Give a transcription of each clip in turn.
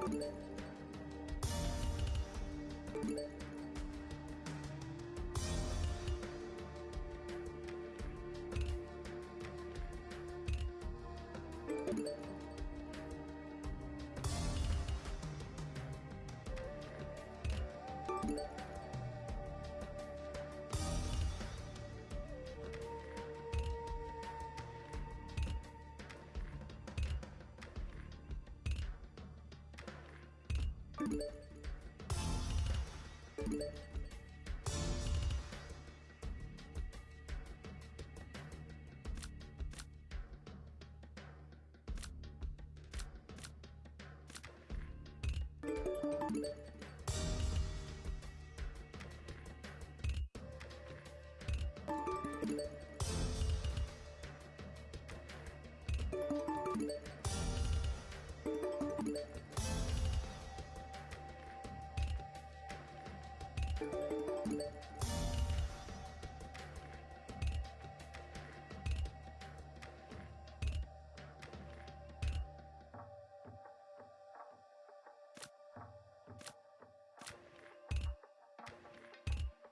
Thank Thank you.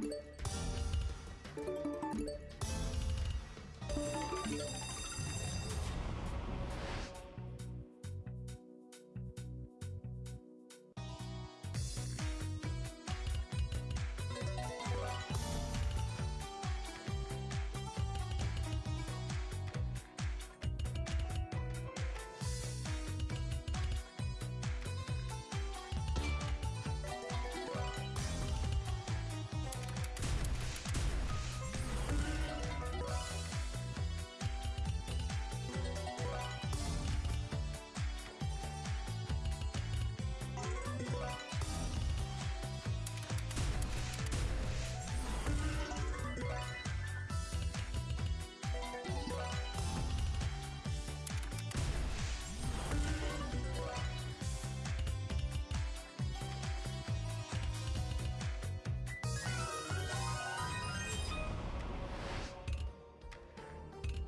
Thank